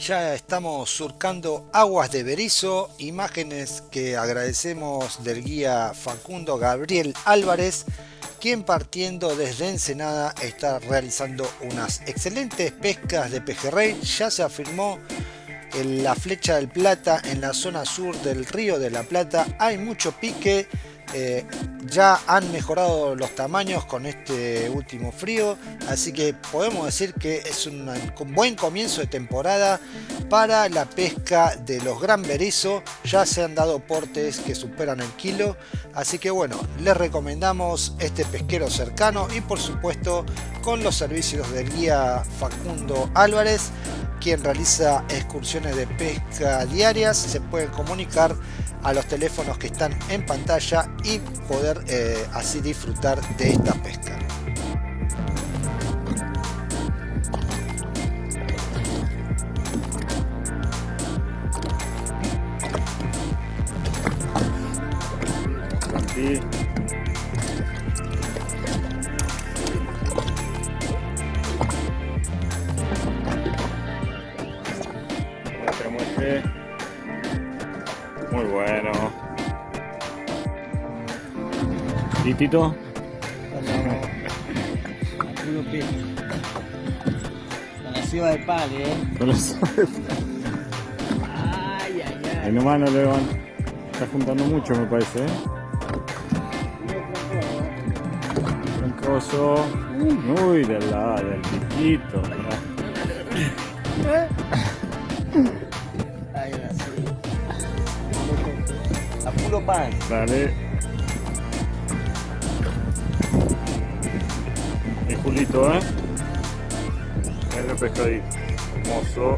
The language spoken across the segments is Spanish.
ya estamos surcando aguas de Berizo, imágenes que agradecemos del guía Facundo Gabriel Álvarez, quien partiendo desde Ensenada está realizando unas excelentes pescas de pejerrey. Ya se afirmó en la flecha del Plata, en la zona sur del río de la Plata, hay mucho pique eh, ya han mejorado los tamaños con este último frío, así que podemos decir que es un buen comienzo de temporada para la pesca de los gran berizo. Ya se han dado portes que superan el kilo, así que bueno, les recomendamos este pesquero cercano y por supuesto con los servicios del guía Facundo Álvarez, quien realiza excursiones de pesca diarias. Se pueden comunicar a los teléfonos que están en pantalla y poder eh, así disfrutar de esta pesca. Tito. Con la de pali, eh. Con la de Ay, ay, ay. Ahí nomás no le van. Está juntando mucho, me parece, eh. Troncoso. Uy, del lado, del piquito. A puro pan. Dale. Julito, ¿eh? el pescadito. Hermoso.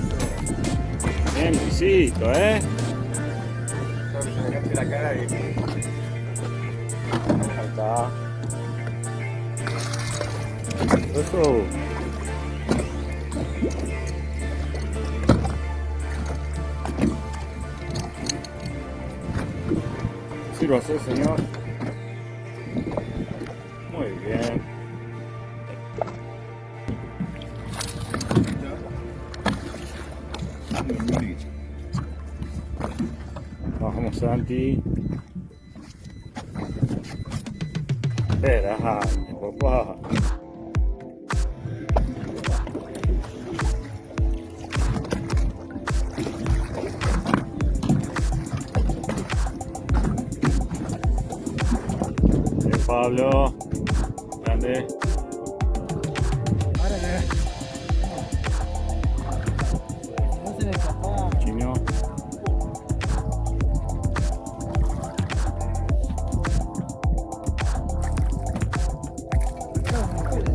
Bien, Luisito, ¿eh? la cara está. Eso. Sí lo hace, señor. Muy bien. Santi. Espera, papá. Pablo, grande.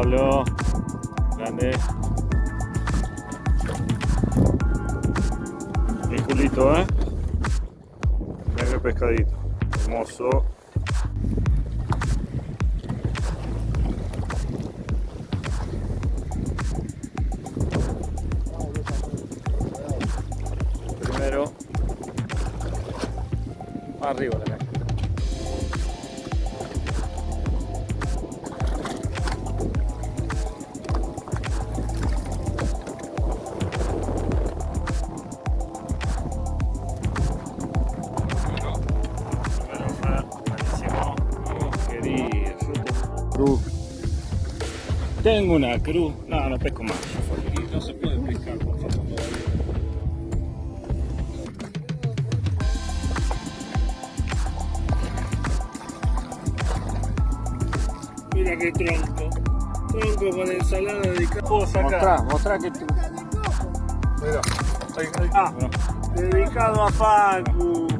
Pablo. Grande. Y Julito, ¿eh? Mira el pescadito. Hermoso. Primero. Arriba la Tengo una cruz. No, no pesco más. No se puede pescar con Facundo Mira qué tronco. Tronco con ensalada de Puedo sacar. Mostrá, mostrá que tú. Mira. Ahí, ahí. Ah, dedicado a Facu.